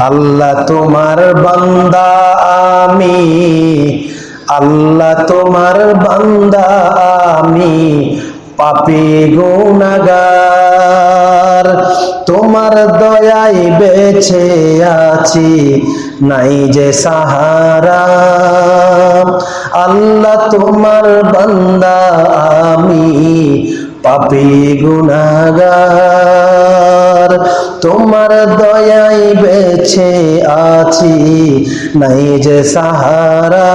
আল্লাহ তোমার বান্দা, আমি। আল্লাহ তোমার বান্দা, আমি। পাপি গুনাগার, তোমার দয়াই বেছে আছি, নাই যে সাহারা। আল্লাহ তোমার বান্দা, আমি। পাপি গুনাগার তোমার দয়াই বেছে আছি। নাই যে সাহারা,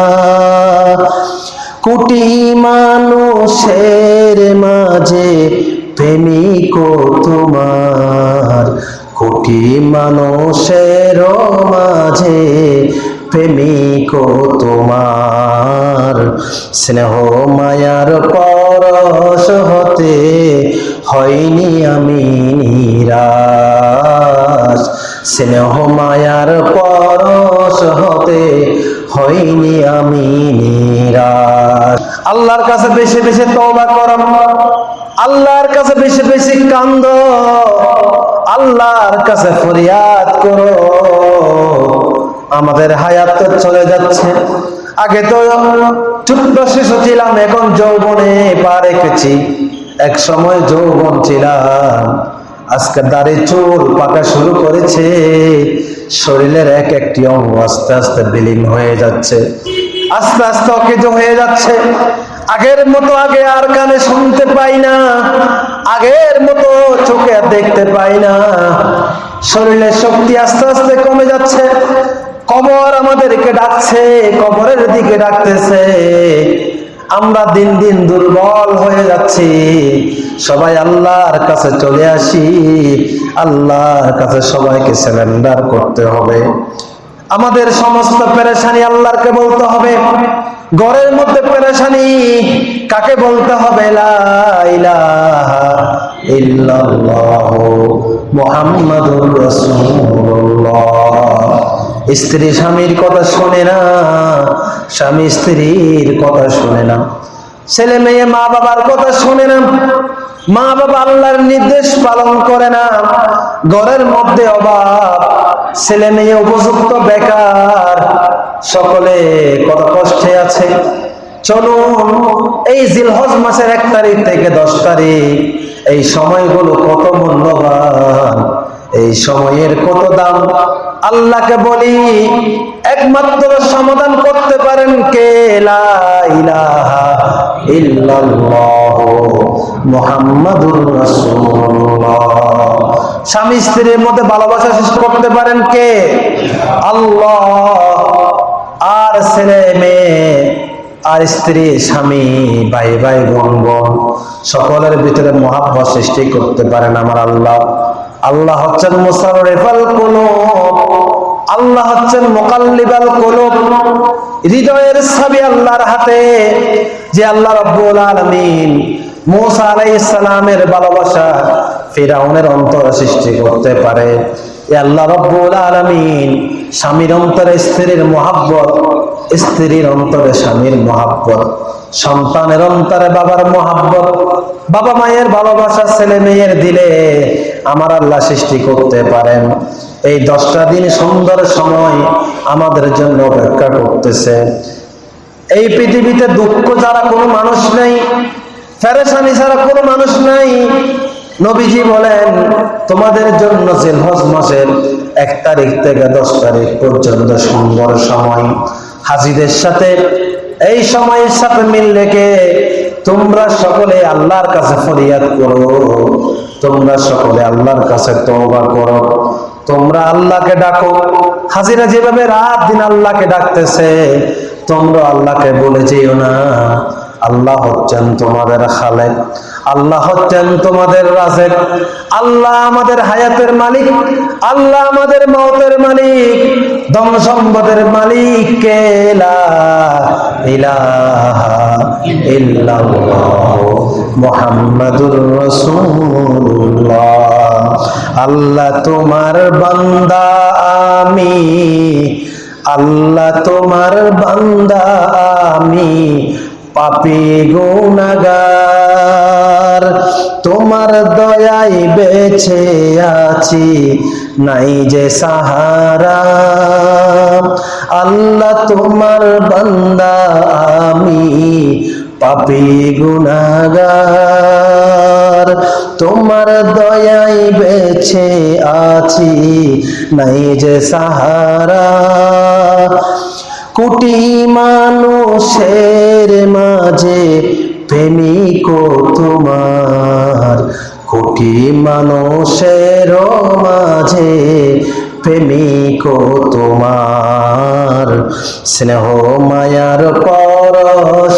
কোটি মানুষের মাঝে প্রেমিক তোমার, কোটি মানুষের মাঝে প্রেমিক তোমার। স্নেহ মায়ার পরশ হতে হয়নি আমি। নিরাশ স্নেহ মায়ার পরশ হতে হয়নি আমি নিরাশ। আল্লাহর কাছে বেশি বেশি তওবা করম আল্লাহর কাছে বেশি বেশি কান্দ। আল্লাহর কাছে ফরিয়াদ করো। আমাদের হায়াত চলে যাচ্ছে। আগে তো ছোট্ট শিশু ছিলাম, এখন যৌবনে পা রেখেছি এক সময় যৌবন ছিলাম। আজকে দাড়ি চুল পাকা শুরু করেছে। শরীরের এক একটি অঙ্গ আস্তে আস্তে বিলীন হয়ে যাচ্ছে। আস্তে আস্তে অকেজ হয়ে যাচ্ছে। আগের মতো আগে আর কানে শুনতে পাই না। আগের মতো চোখে দেখতে পাই না। শরীরের শক্তি আস্তে আস্তে কমে যাচ্ছে। কবর আমাদেরকে ডাকছে, কবরের দিকে ডাকতেছে। আমরা দিন দিন দুর্বল হয়ে যাচ্ছি। সবাই আল্লাহর কাছে চলে আসি। আল্লাহর কাছে সবাইকে সারেন্ডার করতে হবে। আমাদের সমস্ত পেরেশানি আল্লাহরকে বলতে হবে। ঘরের মধ্যে পেরেশানি কাকে বলতে হবে? মুহাম্মাদুর রাসূলুল্লাহ। স্ত্রী স্বামীর কথা শোনে না, স্বামী স্ত্রীর কথা শোনে না। ছেলে মেয়ে মা বাবার কথা শোনে না, মা বাবা আল্লাহর নির্দেশ পালন করে না। ঘরের মধ্যে অভাব, ছেলে মেয়ে উপযুক্ত বেকার, সকলে কত কষ্টে আছে। চলুন, এই জিলহজ মাসের এক তারিখ থেকে দশ তারিখ, এই সময়গুলো কত মূল্যবান। এই সময়ের কত দাম? আল্লাহকে বলি, একমাত্র সমাধান করতে পারেন কে? স্বামী স্ত্রীর মধ্যে ভালোবাসা সৃষ্টি করতে পারেন কে? আল্লাহ। আর ছেলে মেয়ে, আর স্ত্রী, স্বামী, ভাই ভাই বোন, সকলের ভিতরে মহাব্বত সৃষ্টি করতে পারেন আমার আল্লাহ। আল্লাহ হচ্ছেন মুসাররিফাল আল্লাহ হচ্ছেন মুকাল্লিবাল কুলুব। হৃদয়ের ছবি আল্লাহর হাতে, যে আল্লাহ রাব্বুল আলামিন মুসা আলাইহিস সালামের ভালোবাসা ফিরাউনের অন্তর সৃষ্টি করতে পারে। আল্লাহ রব্বুল আলামিন স্বামীর অন্তরে স্ত্রীর মহাব্বত, স্ত্রীর অন্তরে স্বামীর মহাব্বত, সন্তানের অন্তরে বাবার মহাব্বত, বাবা মায়ের ভালোবাসা ছেলে মেয়ের দিলে আমার আল্লাহ সৃষ্টি করতে পারেন। এই দশটা দিন সুন্দর সময় আমাদের জন্য অপেক্ষা করতেছে। এই পৃথিবীতে দুঃখ যারা কোনো মানুষ নেই, ফেরেশানি ছাড়া কোনো মানুষ নাই, নবীজি বলেন, তোমাদের জন্য জিলহজ মাসের এক তারিখ থেকে দশ তারিখ পর্যন্ত সুন্দর সময়। হাজিদের সাথে এই সময়ের সাথে মিল রেখে তোমরা সকলে আল্লাহর কাছে ফরিয়াদ করো। তোমরা সকলে আল্লাহর কাছে তওবা করো। তোমরা আল্লাহকে ডাকো। হাজিরা যেভাবে রাত দিন আল্লাহকে ডাকতেছে, তোমরা আল্লাহকে বলে যেও না। আল্লাহ হচ্ছেন তোমাদের খালেক, আল্লাহ হচ্ছেন তোমাদের রাজেক, আল্লাহ আমাদের হায়াতের মালিক, আল্লাহ আমাদের মৌতের মালিক, ধন সম্পদের মালিক কেলা ইলাহা ইল্লাল্লাহ। মুহাম্মাদুর রাসূলুল্লাহ। আল্লাহ তোমার বান্দা, আমি। আল্লাহ তোমার বান্দা, আমি। পাপি গুনাগার তোমার দয়াই বেছে আছি, নাই যে সাহারা। আল্লাহ তোমার বান্দা, আমি। পাপি গুনাগার, তোমার দয়াই বেছে আছি, নাই যে সাহারা। কোটি মানুষের মাঝে প্রেমিক তোমার, কোটি মানুষের মাঝে প্রেমিক তোমার। স্নেহ মায়ার পরশ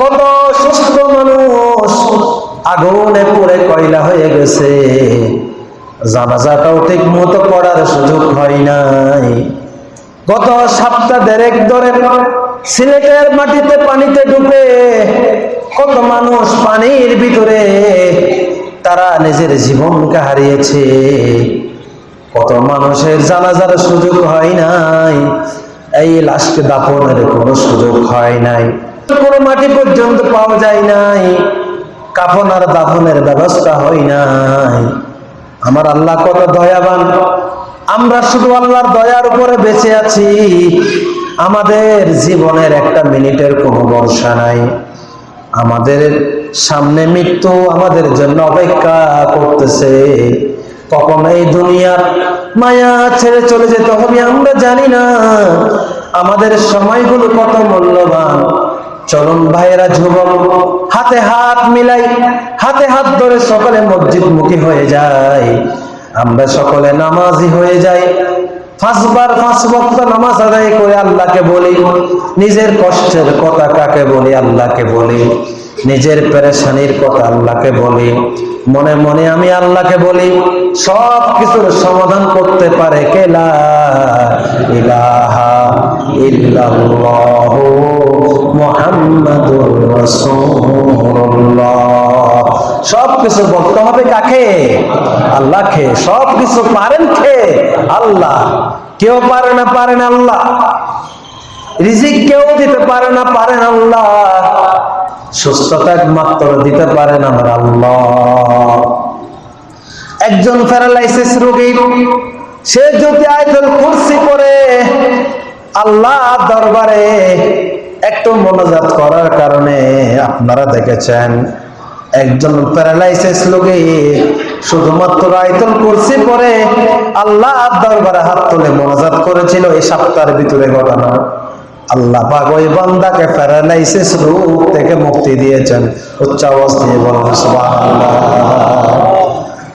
কত সুস্থ মানুষ। আগুনে পুড়ে কয়লা হয়ে গেছে। জানাজাটাও ঠিক মতো পড়ার সুযোগ হয় নাই। গত সপ্তাহ দেড়েক ধরে সিলেটের মাটিতে পানিতে ডুবে কত মানুষ পানির ভিতরে, তারা নিজের জীবনকে হারিয়েছে। কত মানুষের জানাজার সুযোগ হয় নাই। এই লাশকে দাপনের কোনো সুযোগ হয় নাই। কোনো মাটি পর্যন্ত পাওয়া যায় নাই। কাফন আর দাফনের ব্যবস্থা হয় নাই। আমার আল্লাহ কত দয়াবান। আমরা শুধু আল্লাহর দয়ার উপরে বেঁচে আছি। আমাদের জীবনের একটা মিনিটের কোনো বর্ষা নাই। আমাদের সামনে মৃত্যু আমাদের জন্য অপেক্ষা করতেছে। কখন এই দুনিয়ার মায়া ছেড়ে চলে যেতে হবে আমরা জানি না। আমাদের সময়গুলো কত মূল্যবান। চরম ভাইয়েরা যুবক, হাতে হাত মিলাই, হাতে হাত ধরে সকলে মসজিদ মুখী হয়ে যায়। আমরা সকলে নামাজি হয়ে যাই। পাঁচবার পাঁচ বক্ত নামাজ আদায় করে আল্লাহকে বলি। নিজের কষ্টের কথা কাকে বলি? আল্লাহকে বলি। নিজের পেরেশানির কথা আল্লাহকে বলি। মনে মনে আমি আল্লাহকে বলি। সব কিছুর সমাধান করতে পারে কেলা ইলাহা ইল্লাল্লাহু। মুহাম্মাদুর রাসূলুল্লাহ। সব কিছু বলতে হবে কাকে? আল্লাহকে। সব কিছু পারেন কে? আল্লাহ। কেউ পারে না পারেন আল্লাহ। রিজিক কেউ দিতে পারে না পারেন আল্লাহ। সুস্থতা একমাত্র দিতে পারেন আমার আল্লাহ। একজন প্যারালাইসিস রোগী, সে যদি আয়তল কুরসি করে আল্লাহ দরবারে একটু মনোজাত করার কারণে আপনারা দেখেছেন, একজন প্যারালাইসিস লোকে শুধুমাত্র আয়তল কুরসি পরে আল্লাহ দরবারে হাত তুলে মনোজাত করেছিল এই সপ্তাহের ভিতরে ঘটনা। আল্লাহ পাক বান্দাকে প্যারালাইসিস রোগ থেকে মুক্তি দিয়েছেন। উচ্চ আওয়াজ দিয়ে বলেন, সুবহানাল্লাহ।